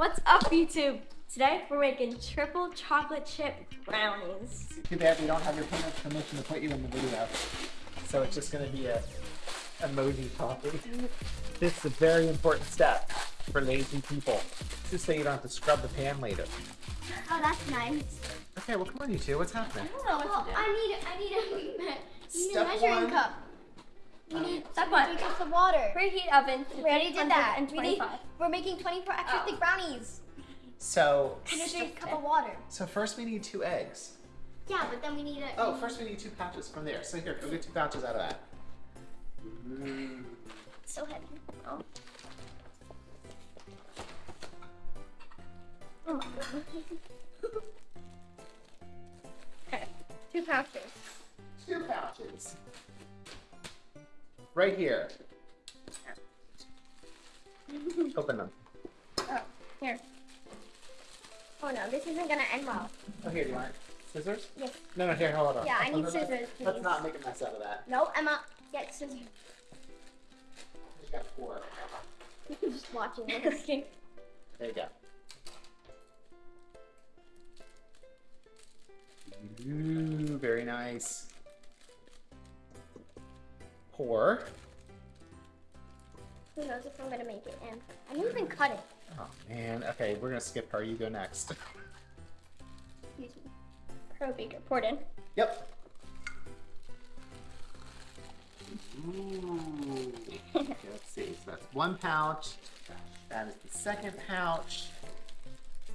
What's up, YouTube? Today we're making triple chocolate chip brownies. Too bad we don't have your parents' permission to put you in the video. So it's just gonna be a emoji copy. This is a very important step for lazy people. Just so you don't have to scrub the pan later. Oh, that's nice. Okay, well come on you two, what's happening? I don't know Well, to do. I need, I need a, need a measuring one. cup. Mm-hmm. We need Step one. three cups of water. Preheat oven to We already did that. And We need, 25. we're making 24 extra Oh. thick brownies. So, And a big cup of water. so first we need two eggs. Yeah, but then we need a. Oh, first we need two pouches from there. So here, go get two pouches out of that. So heavy. Oh. Oh my goodness. okay, two pouches. Two pouches. Right here. Open them. Oh, here. Oh no, this isn't gonna end well. Oh, here, do you want scissors? Yes. No, no, here, hold on. Yeah, I need scissors, Let's not make a mess out of that. No, Emma, get scissors. You got four. Just watching this. okay. There you go. Ooh, very nice. Pour. Who knows if I'm gonna make it in. I didn't even cut it. Oh man. Okay, we're gonna skip her. You go next. Excuse me. Pro beaker poured in. Yep. Ooh. Okay, let's see. So that's one pouch. That is the second pouch.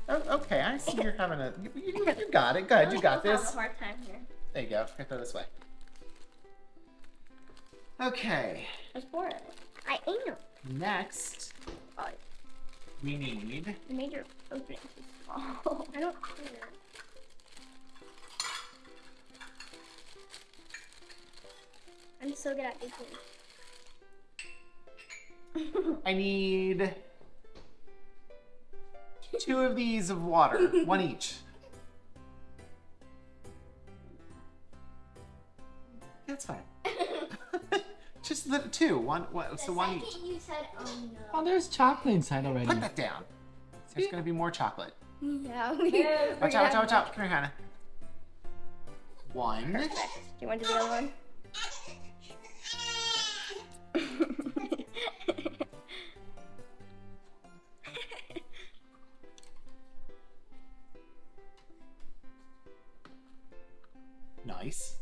Oh, okay. I see you're having a. You, you, you got it. Good. You got I'm having this. a hard time here. There you go. Here, throw this way. Okay. Just pour it. I am. Next, Oh, we need. you made your opening too small. I don't care. I'm so good at baking. I need two of these of water, one each. Two, one, one so the one second each. you said, oh Oh, there's chocolate inside already. Put that down. There's gonna be more chocolate. Yeah, we. Watch out, watch out, watch out. Come here, Hannah. One. Do you want to do the other one? Nice.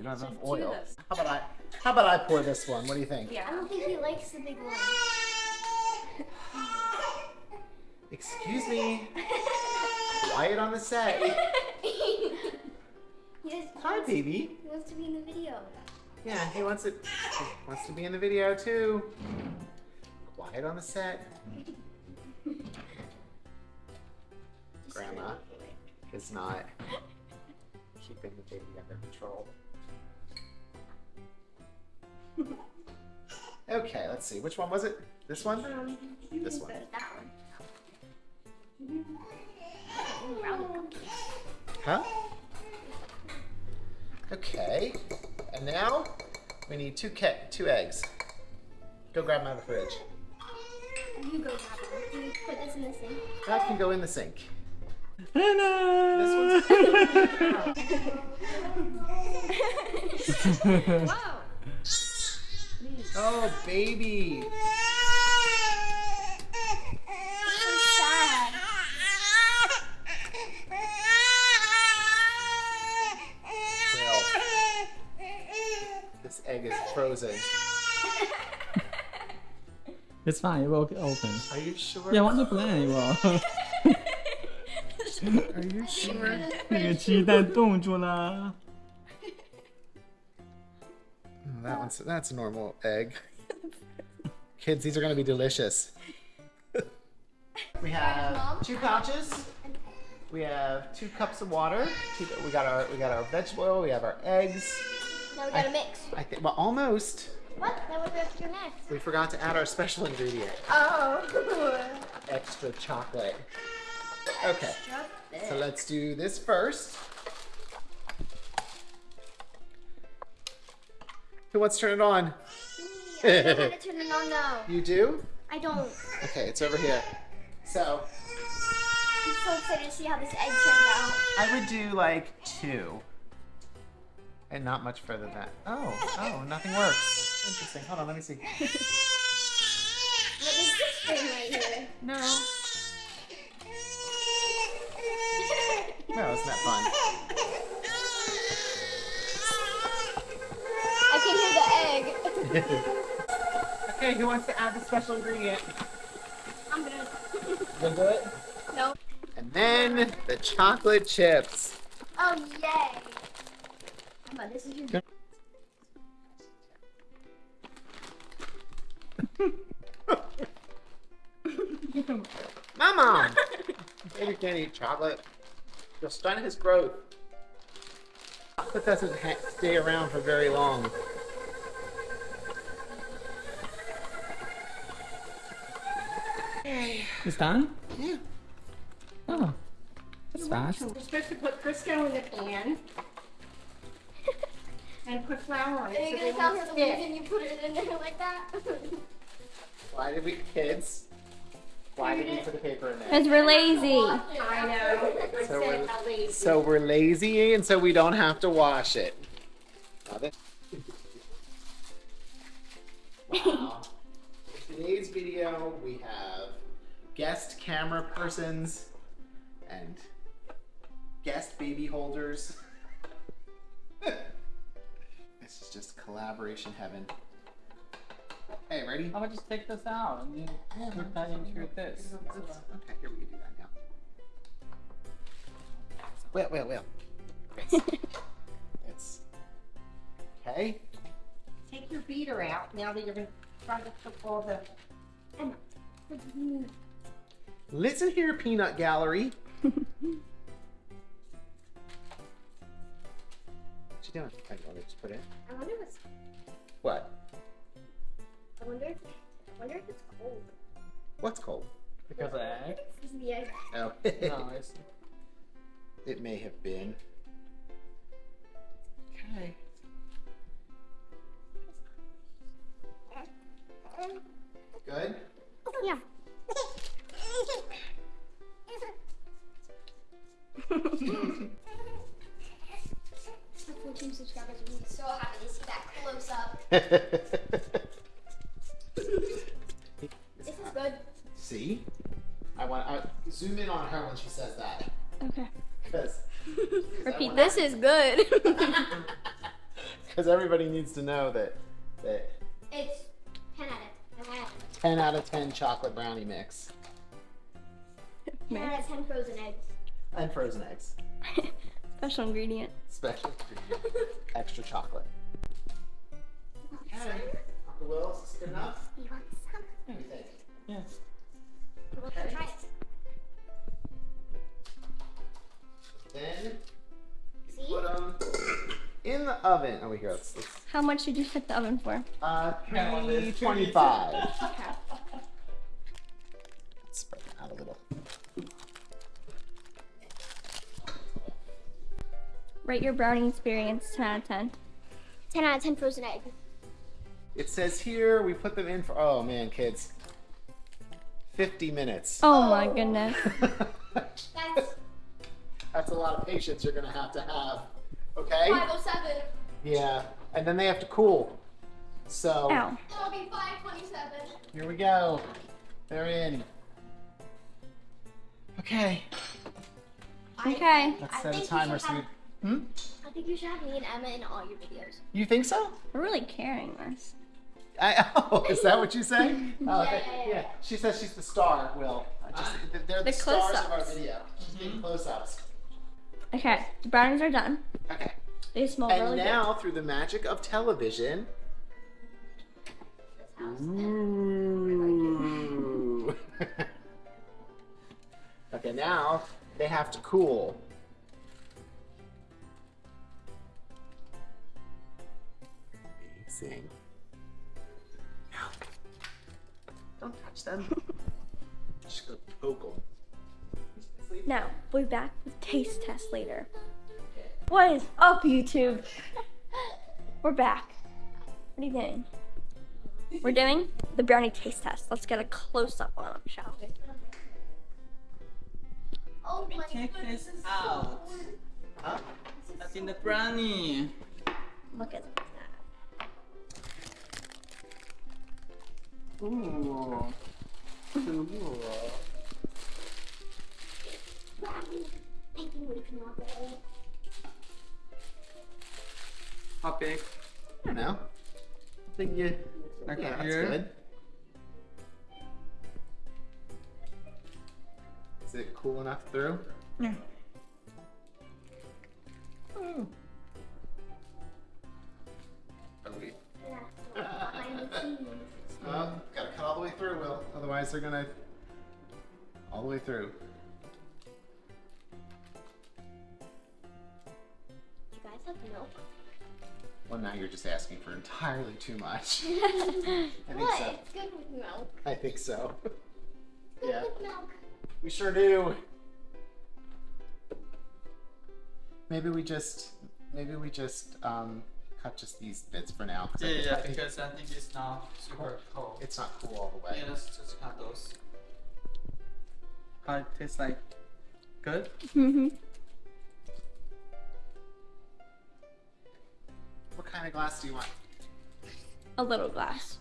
We don't have enough oil. How about I? How about I pour this one? What do you think? Yeah. I don't think he likes the big one. Excuse me. Quiet on the set. he, Hi, baby. he wants to be in the video. Yeah, he wants it. He wants to be in the video too. Quiet on the set. Grandma is not keeping the baby under control. Okay, let's see. Which one was it? This one? Um, This one. that one. Huh? Okay. And now we need two ke- two eggs. Go grab them out of the fridge. You go grab one. You put this in the sink. That can go in the sink. Hello. Wow. Oh, baby. So sad. Well, this egg is frozen. it's fine. It will open. Are you sure? Yeah, 完全不烂，我 Are you sure? 那个鸡蛋冻住了。 That one's that's a normal egg. Kids, these are gonna be delicious. we have two pouches. We have two cups of water. Two, we got our we got our vegetable oil. We have our eggs. Now we gotta mix. I think well almost. What? That was after next. We forgot to add our special ingredient, Oh. extra chocolate. Okay, so let's do this first. Who wants to turn it on? I don't how to turn it on though. You do? I don't. Okay, it's over here. So I'm so excited to see how this egg turns out. I would do like two. And not much further than that. Oh, oh, nothing works. Interesting. Hold on, let me see. What is this thing right here? No. No, isn't that fun? I can hear the egg. Okay, who wants to add the special ingredient? I'm gonna. You gonna do it? No. And then the chocolate chips. Oh yay! Come on, this is your. Mama! Baby can't eat chocolate. You'll stunt his growth. Chocolate doesn't ha- stay around for very long. It's done? Yeah. Oh. That's fast. We're supposed to put Crisco in the pan and put flour on Are it. you so gonna they tell her the stick. reason you put it in there like that? Why did we, kids? Why did we put the paper in there? Because we're lazy. I know. So we're- lazy. So we're lazy and so we don't have to wash it. Now this- Wow. In today's video, we have guest camera persons and guest baby holders. this is just collaboration heaven. Hey, ready? How about just take this out and you put that into this? Okay, here we can do that now. Well, well, well. It's okay. Take your beater out now that you're going to try to cook all the. Listen here, peanut gallery. what you doing? I want to just put in. I wonder what's. What? I wonder if. I wonder if it's cold. What's cold? Because of egg? This the egg. Oh, No, it's it may have been. Okay. Good. Yeah. 14 subscribers would be so happy to see that close up. This is good. See? I want I zoom in on her when she says that. Okay. Because Repeat. This is good. Because everybody needs to know that that It's 10 out of 10. 10 out of 10 chocolate brownie mix 10 out of 10 frozen eggs. And frozen eggs. Special ingredient. Special ingredient, extra chocolate. Okay. Uncle Will, is this good enough? You want some? What do you think? yes. We'll try it. Then See? put them in the oven. Oh, wait, here. Let's, let's How much did you set the oven for? uh, Yeah, 325. Rate your brownie experience 10 out of 10. 10 out of 10 frozen egg. It says here we put them in for, oh man, kids, 50 minutes. Oh my goodness. That's That's a lot of patience you're gonna have to have. Okay? 507. Yeah. And then they have to cool. So Ow. That'll be 527. here we go. They're in. Okay. Okay. Let's set a timer should so we. Have- Hmm? I think you should have me and Emma in all your videos. You think so? We're really carrying this. I, oh, is that what you say? Oh, Yeah, okay. yeah, yeah. She says she's the star, Will. I just, they're the, The stars of our close-ups. video. She's being close-ups. Okay. The brownies are done. Okay. They smell And really now, through the magic of television. Ooh. okay, now they have to cool. Amazing. Don't touch them. Just go poke 'em. good. Now, we'll be back with taste test later. What is up, YouTube? We're back. What are you doing? We're doing the brownie taste test. Let's get a close up on them, shall we? Oh my Take this out. Huh? That's in the brownie. Look at that. Ooh. Cool. I think we can all go. How big? I don't know. I think you. Like yeah, that's here? good. Is it cool enough through? Yeah. Otherwise, they're gonna. All the way through. You guys have milk? Well, now you're just asking for entirely too much. I think What? so. It's good with milk. I think so. Good Yeah. with milk. We sure do. Maybe we just, maybe we just um, cut just these bits for now. 'cause I Yeah, think- yeah, I think because I think it's not super cold. it's not cool all the way. Yeah, let's just cut those. How it tastes like? Good? Mm-hmm. What kind of glass do you want? A little glass.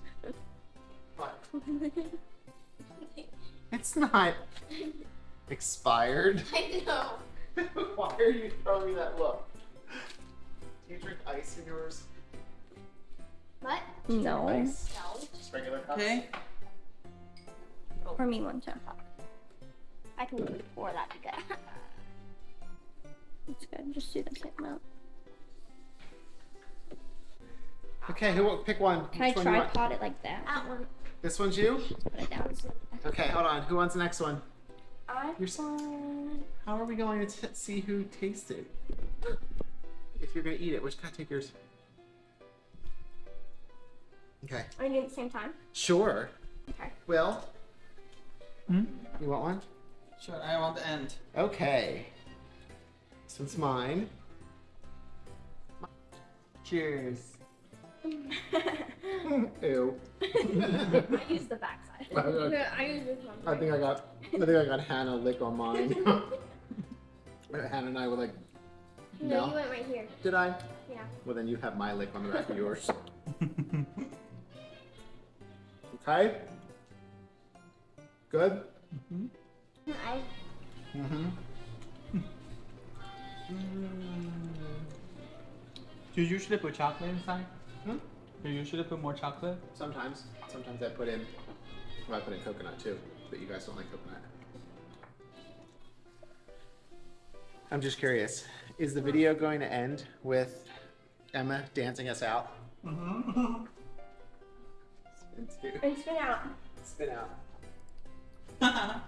What? It's not expired. I know. Why are you throwing me that look? Do you drink ice in yours? What? no. Ice? No. Just regular cups? Okay. Oh. For me, one too. I can pour that together. That's good. Just do the same amount. Okay, who will pick one? Can I Which one you want? tripod it like that? That one. This one's you? Put it down. Okay, hold on. Who wants the next one? I You're How are we going to t- see who tasted? If you're gonna eat it, which kind take yours? Okay. Are you doing it at the same time? Sure. Okay. Will, Hmm? you want one? Sure, I want the end. Okay. This one's mine. Cheers. Ew. I use the backside. I I use this one. I think I got. I think I got Hannah lick on mine. Hannah and I were like, No, no. you went right here. Did I? Yeah. Well, then you have my lick on the back of yours. Okay. Good. I. Mm-hmm. Do you usually put chocolate inside? Hmm? Do you usually put more chocolate? Sometimes. Sometimes I put in. Well, I put in coconut too, but you guys don't like coconut. I'm just curious. Is the video going to end with Emma dancing us out? Mm-hmm. Spin two. And spin out. Spin out. Uh-huh.